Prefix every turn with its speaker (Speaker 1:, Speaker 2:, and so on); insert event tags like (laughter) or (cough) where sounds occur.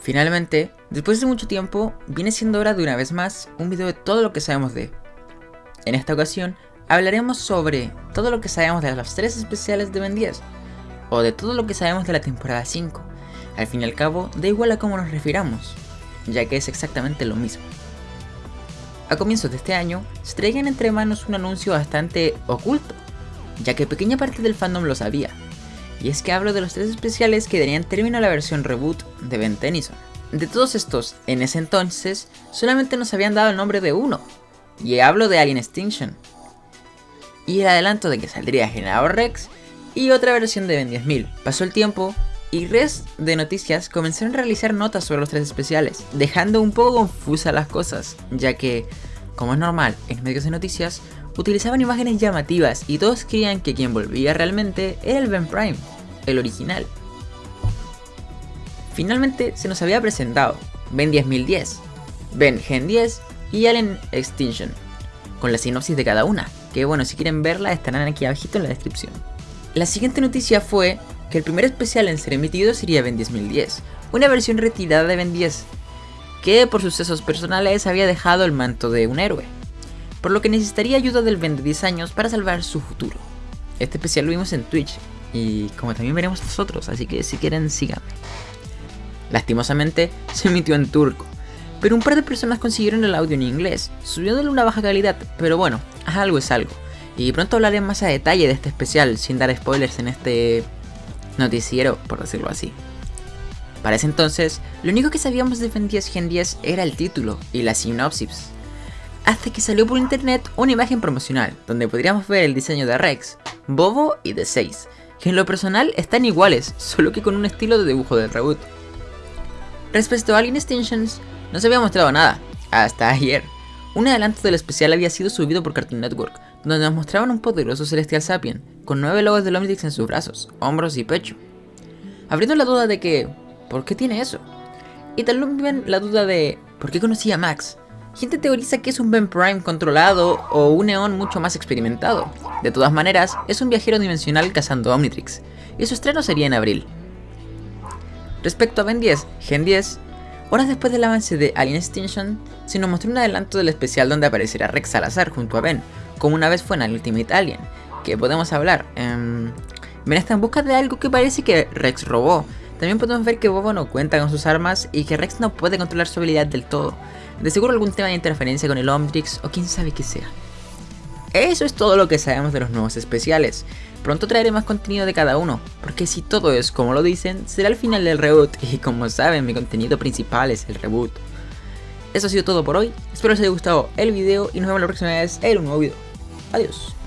Speaker 1: Finalmente, después de mucho tiempo, viene siendo hora de una vez más un video de todo lo que sabemos de. En esta ocasión, hablaremos sobre todo lo que sabemos de los 3 especiales de Ben 10, o de todo lo que sabemos de la temporada 5. Al fin y al cabo, da igual a cómo nos refiramos, ya que es exactamente lo mismo. A comienzos de este año, se traían entre manos un anuncio bastante oculto, ya que pequeña parte del fandom lo sabía, y es que hablo de los tres especiales que darían término a la versión reboot de Ben Tennyson. De todos estos, en ese entonces, solamente nos habían dado el nombre de uno, y hablo de Alien Extinction. Y el adelanto de que saldría Generador Rex y otra versión de Ben 10.000. Pasó el tiempo y res de noticias comenzaron a realizar notas sobre los tres especiales, dejando un poco confusas las cosas, ya que, como es normal en medios de noticias, utilizaban imágenes llamativas y todos creían que quien volvía realmente era el Ben Prime, el original. Finalmente se nos había presentado Ben 10010, Ben Gen 10 y Alien Extinction, con la sinopsis de cada una, que bueno, si quieren verla estarán aquí abajito en la descripción. La siguiente noticia fue que el primer especial en ser emitido sería Ben 10010, una versión retirada de Ben 10, que por sucesos personales había dejado el manto de un héroe, por lo que necesitaría ayuda del Ben de 10 años para salvar su futuro. Este especial lo vimos en Twitch, y como también veremos nosotros, así que si quieren síganme. Lastimosamente, (laughs) se emitió en turco, pero un par de personas consiguieron el audio en inglés, subiéndole una baja calidad, pero bueno, algo es algo. Y pronto hablaré más a detalle de este especial, sin dar spoilers en este noticiero, por decirlo así. Para ese entonces, lo único que sabíamos de Ben 10 Gen 10 era el título y la sinopsis. Hasta que salió por internet una imagen promocional, donde podríamos ver el diseño de Rex, Bobo y de 6, que en lo personal están iguales, solo que con un estilo de dibujo del reboot. Respecto a Alien Extinctions, no se había mostrado nada, hasta ayer. Un adelanto del especial había sido subido por Cartoon Network, donde nos mostraban un poderoso Celestial Sapien, con nueve logos de Omnitrix en sus brazos, hombros y pecho. Abriendo la duda de que, ¿por qué tiene eso? Y también la duda de, ¿por qué conocía a Max? Gente teoriza que es un Ben Prime controlado o un Neon mucho más experimentado. De todas maneras, es un viajero dimensional cazando Omnitrix, y su estreno sería en abril. Respecto a Ben 10, Gen 10, horas después del avance de Alien Extinction, se nos mostró un adelanto del especial donde aparecerá Rex Salazar junto a Ben, como una vez fue en Ultimate Alien, que podemos hablar. ben está en busca de algo que parece que Rex robó. También podemos ver que Bobo no cuenta con sus armas y que Rex no puede controlar su habilidad del todo. De seguro algún tema de interferencia con el Omnitrix o quién sabe qué sea. Eso es todo lo que sabemos de los nuevos especiales. Pronto traeré más contenido de cada uno, porque si todo es como lo dicen, será el final del reboot (laughs) y como saben mi contenido principal es el reboot. Eso ha sido todo por hoy, espero les haya gustado el video y nos vemos la próxima vez en un nuevo video. Adiós.